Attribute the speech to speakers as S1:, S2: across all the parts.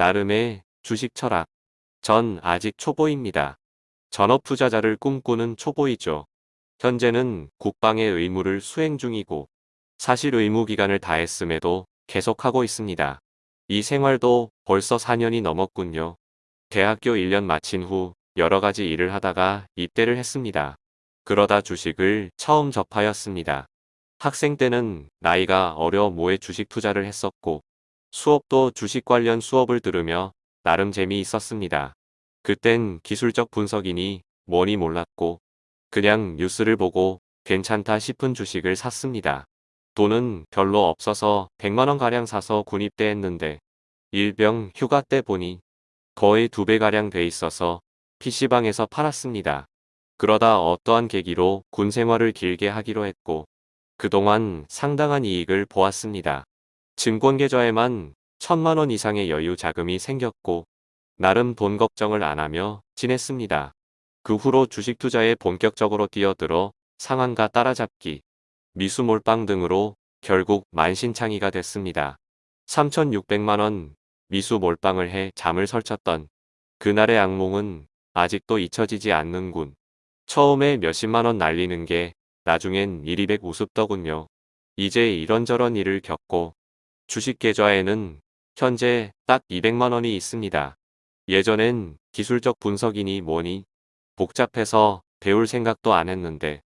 S1: 나름의 주식 철학. 전 아직 초보입니다. 전업 투자자를 꿈꾸는 초보이죠. 현재는 국방의 의무를 수행 중이고 사실 의무 기간을 다했음에도 계속하고 있습니다. 이 생활도 벌써 4년이 넘었군요. 대학교 1년 마친 후 여러 가지 일을 하다가 입대를 했습니다. 그러다 주식을 처음 접하였습니다. 학생 때는 나이가 어려 모에 주식 투자를 했었고 수업도 주식 관련 수업을 들으며 나름 재미있었습니다. 그땐 기술적 분석이니 뭐니 몰랐고 그냥 뉴스를 보고 괜찮다 싶은 주식을 샀습니다. 돈은 별로 없어서 100만원가량 사서 군입대 했는데 일병 휴가 때 보니 거의 두 배가량 돼 있어서 PC방에서 팔았습니다. 그러다 어떠한 계기로 군 생활을 길게 하기로 했고 그동안 상당한 이익을 보았습니다. 증권계좌에만 천만 원 이상의 여유 자금이 생겼고 나름 돈 걱정을 안 하며 지냈습니다. 그 후로 주식 투자에 본격적으로 뛰어들어 상한가 따라잡기, 미수 몰빵 등으로 결국 만신창이가 됐습니다. 3,600만원 미수 몰빵을 해 잠을 설쳤던 그날의 악몽은 아직도 잊혀지지 않는군. 처음에 몇십만원 날리는 게 나중엔 이리백 우습더군요. 이제 이런저런 일을 겪고 주식 계좌에는 현재 딱 200만원이 있습니다. 예전엔 기술적 분석이니 뭐니 복잡해서 배울 생각도 안 했는데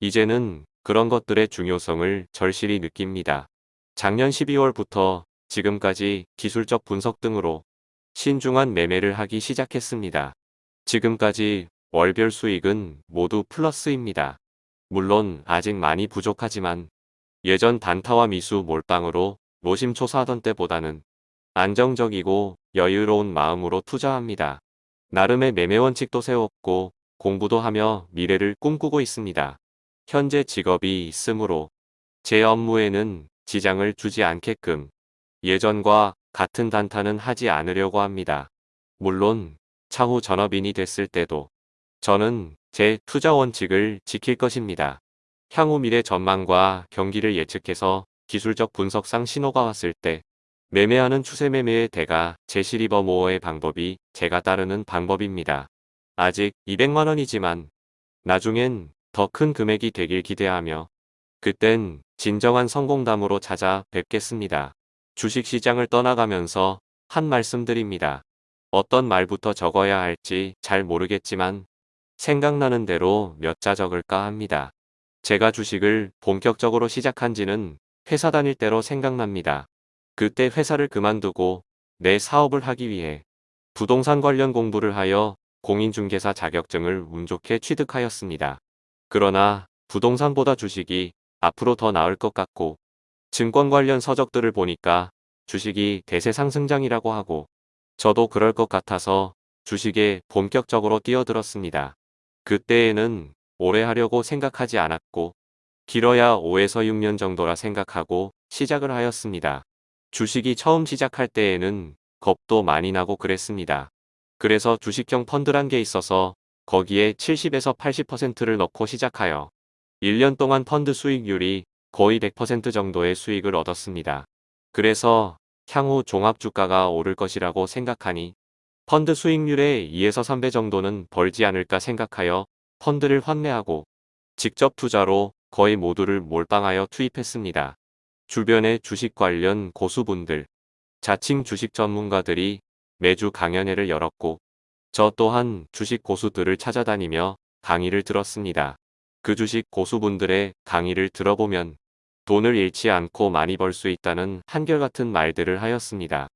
S1: 이제는 그런 것들의 중요성을 절실히 느낍니다. 작년 12월부터 지금까지 기술적 분석 등으로 신중한 매매를 하기 시작했습니다. 지금까지 월별 수익은 모두 플러스입니다. 물론 아직 많이 부족하지만 예전 단타와 미수 몰빵으로 노심초사하던 때보다는 안정적이고 여유로운 마음으로 투자합니다. 나름의 매매 원칙도 세웠고 공부도 하며 미래를 꿈꾸고 있습니다. 현재 직업이 있으므로 제 업무에는 지장을 주지 않게끔 예전과 같은 단타는 하지 않으려고 합니다. 물론 차후 전업인이 됐을 때도 저는 제 투자 원칙을 지킬 것입니다. 향후 미래 전망과 경기를 예측해서 기술적 분석상 신호가 왔을 때 매매하는 추세 매매의 대가 제시리버 모어의 방법이 제가 따르는 방법입니다. 아직 200만원이지만 나중엔 더 큰 금액이 되길 기대하며 그땐 진정한 성공담으로 찾아뵙겠습니다. 주식시장을 떠나가면서 한 말씀 드립니다. 어떤 말부터 적어야 할지 잘 모르겠지만 생각나는 대로 몇 자 적을까 합니다. 제가 주식을 본격적으로 시작한 지는 회사 다닐 때로 생각납니다. 그때 회사를 그만두고 내 사업을 하기 위해 부동산 관련 공부를 하여 공인중개사 자격증을 운 좋게 취득하였습니다. 그러나 부동산보다 주식이 앞으로 더 나을 것 같고 증권 관련 서적들을 보니까 주식이 대세 상승장이라고 하고 저도 그럴 것 같아서 주식에 본격적으로 뛰어들었습니다. 그때에는 오래 하려고 생각하지 않았고 길어야 5에서 6년 정도라 생각하고 시작을 하였습니다. 주식이 처음 시작할 때에는 겁도 많이 나고 그랬습니다. 그래서 주식형 펀드란 게 있어서 거기에 70에서 80%를 넣고 시작하여 1년 동안 펀드 수익률이 거의 100% 정도의 수익을 얻었습니다. 그래서 향후 종합주가가 오를 것이라고 생각하니 펀드 수익률의 2에서 3배 정도는 벌지 않을까 생각하여 펀드를 환매하고 직접 투자로 거의 모두를 몰빵하여 투입했습니다. 주변의 주식 관련 고수분들, 자칭 주식 전문가들이 매주 강연회를 열었고 저 또한 주식 고수들을 찾아다니며 강의를 들었습니다. 그 주식 고수분들의 강의를 들어보면 돈을 잃지 않고 많이 벌 수 있다는 한결같은 말들을 하였습니다.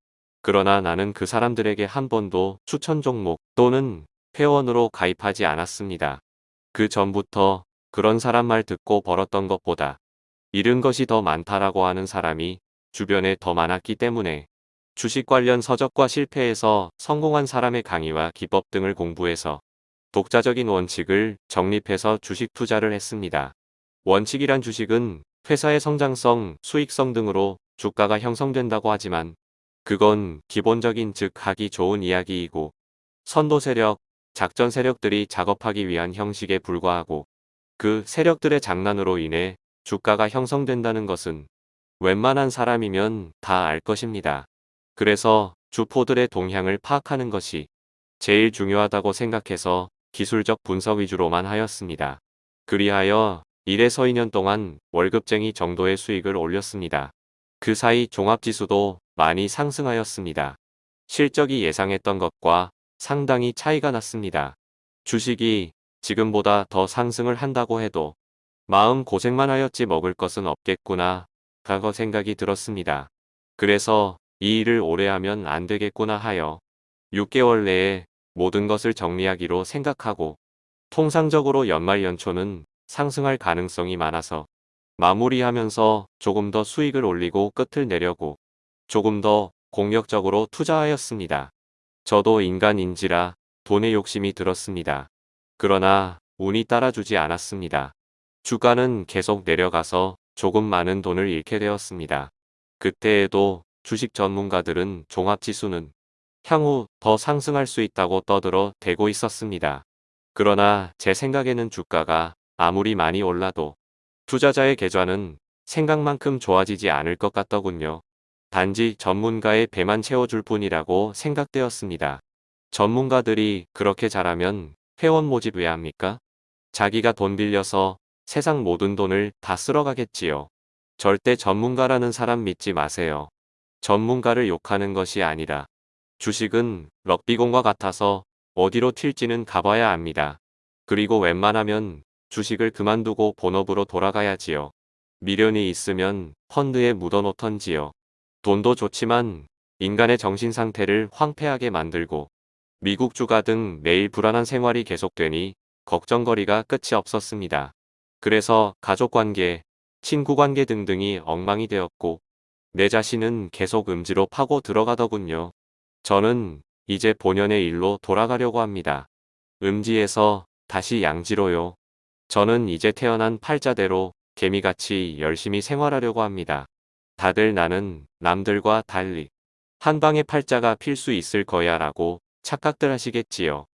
S1: 그러나 나는 그 사람들에게 한 번도 추천 종목 또는 회원으로 가입하지 않았습니다. 그 전부터 그런 사람 말 듣고 벌었던 것보다 잃은 것이 더 많다라고 하는 사람이 주변에 더 많았기 때문에 주식 관련 서적과 실패해서 성공한 사람의 강의와 기법 등을 공부해서 독자적인 원칙을 정립해서 주식 투자를 했습니다. 원칙이란 주식은 회사의 성장성, 수익성 등으로 주가가 형성된다고 하지만 그건 기본적인 즉 하기 좋은 이야기이고 선도 세력, 작전 세력들이 작업하기 위한 형식에 불과하고 그 세력들의 장난으로 인해 주가가 형성된다는 것은 웬만한 사람이면 다 알 것입니다. 그래서 주포들의 동향을 파악하는 것이 제일 중요하다고 생각해서 기술적 분석 위주로만 하였습니다. 그리하여 1에서 2년 동안 월급쟁이 정도의 수익을 올렸습니다. 그 사이 종합지수도 많이 상승하였습니다. 실적이 예상했던 것과 상당히 차이가 났습니다. 주식이 지금보다 더 상승을 한다고 해도 마음 고생만 하였지 먹을 것은 없겠구나 라고 생각이 들었습니다. 그래서 이 일을 오래 하면 안 되겠구나 하여 6개월 내에 모든 것을 정리하기로 생각하고 통상적으로 연말 연초는 상승할 가능성이 많아서 마무리하면서 조금 더 수익을 올리고 끝을 내려고 조금 더 공격적으로 투자하였습니다. 저도 인간인지라 돈에 욕심이 들었습니다. 그러나 운이 따라주지 않았습니다. 주가는 계속 내려가서 조금 많은 돈을 잃게 되었습니다. 그때에도 주식 전문가들은 종합지수는 향후 더 상승할 수 있다고 떠들어 대고 있었습니다. 그러나 제 생각에는 주가가 아무리 많이 올라도 투자자의 계좌는 생각만큼 좋아지지 않을 것 같더군요. 단지 전문가의 배만 채워줄 뿐이라고 생각되었습니다. 전문가들이 그렇게 잘하면 회원 모집 왜 합니까? 자기가 돈 빌려서 세상 모든 돈을 다 쓸어가겠지요. 절대 전문가라는 사람 믿지 마세요. 전문가를 욕하는 것이 아니라 주식은 럭비공과 같아서 어디로 튈지는 가봐야 합니다. 그리고 웬만하면 주식을 그만두고 본업으로 돌아가야지요. 미련이 있으면 펀드에 묻어놓던지요. 돈도 좋지만 인간의 정신 상태를 황폐하게 만들고 미국 주가 등 매일 불안한 생활이 계속되니 걱정거리가 끝이 없었습니다. 그래서 가족관계, 친구관계 등등이 엉망이 되었고 내 자신은 계속 음지로 파고 들어가더군요. 저는 이제 본연의 일로 돌아가려고 합니다. 음지에서 다시 양지로요. 저는 이제 태어난 팔자대로 개미같이 열심히 생활하려고 합니다. 다들 나는 남들과 달리 한 방에 팔자가 필 수 있을 거야 라고 착각들 하시겠지요.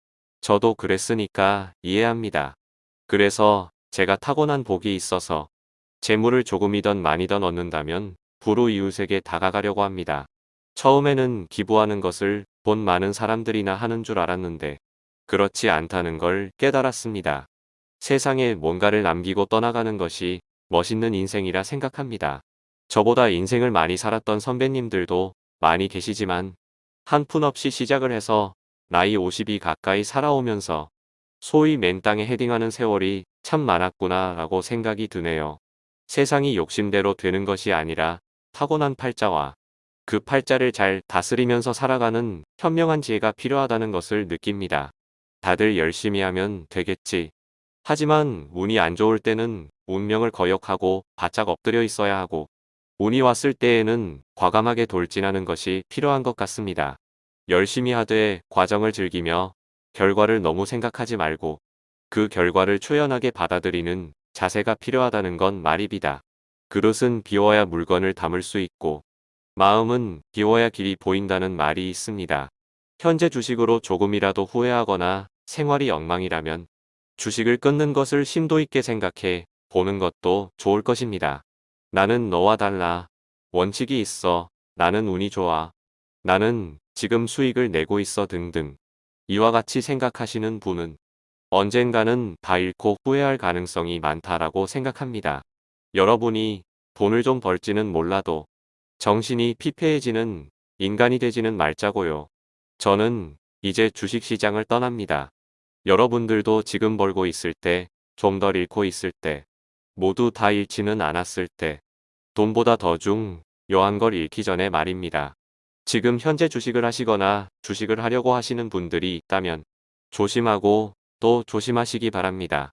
S1: 저도 그랬으니까 이해합니다. 그래서 제가 타고난 복이 있어서 재물을 조금이던 많이던 얻는다면 부로 이웃에게 다가가려고 합니다. 처음에는 기부하는 것을 돈 많은 사람들이나 하는 줄 알았는데 그렇지 않다는 걸 깨달았습니다. 세상에 뭔가를 남기고 떠나가는 것이 멋있는 인생이라 생각합니다. 저보다 인생을 많이 살았던 선배님들도 많이 계시지만 한 푼 없이 시작을 해서 나이 50이 가까이 살아오면서 소위 맨땅에 헤딩하는 세월이 참 많았구나 라고 생각이 드네요. 세상이 욕심대로 되는 것이 아니라 타고난 팔자와 그 팔자를 잘 다스리면서 살아가는 현명한 지혜가 필요하다는 것을 느낍니다. 다들 열심히 하면 되겠지. 하지만 운이 안 좋을 때는 운명을 거역하고 바짝 엎드려 있어야 하고 운이 왔을 때에는 과감하게 돌진하는 것이 필요한 것 같습니다. 열심히 하되 과정을 즐기며 결과를 너무 생각하지 말고 그 결과를 초연하게 받아들이는 자세가 필요하다는 건 말입니다. 그릇은 비워야 물건을 담을 수 있고 마음은 비워야 길이 보인다는 말이 있습니다. 현재 주식으로 조금이라도 후회하거나 생활이 엉망이라면 주식을 끊는 것을 심도 있게 생각해 보는 것도 좋을 것입니다. 나는 너와 달라. 원칙이 있어. 나는 운이 좋아. 나는 지금 수익을 내고 있어 등등. 이와 같이 생각하시는 분은 언젠가는 다 잃고 후회할 가능성이 많다라고 생각합니다. 여러분이 돈을 좀 벌지는 몰라도 정신이 피폐해지는 인간이 되지는 말자고요. 저는 이제 주식시장을 떠납니다. 여러분들도 지금 벌고 있을 때, 좀 덜 잃고 있을 때, 모두 다 잃지는 않았을 때, 돈보다 더 중 요한 걸 잃기 전에 말입니다. 지금 현재 주식을 하시거나 주식을 하려고 하시는 분들이 있다면 조심하고 또 조심하시기 바랍니다.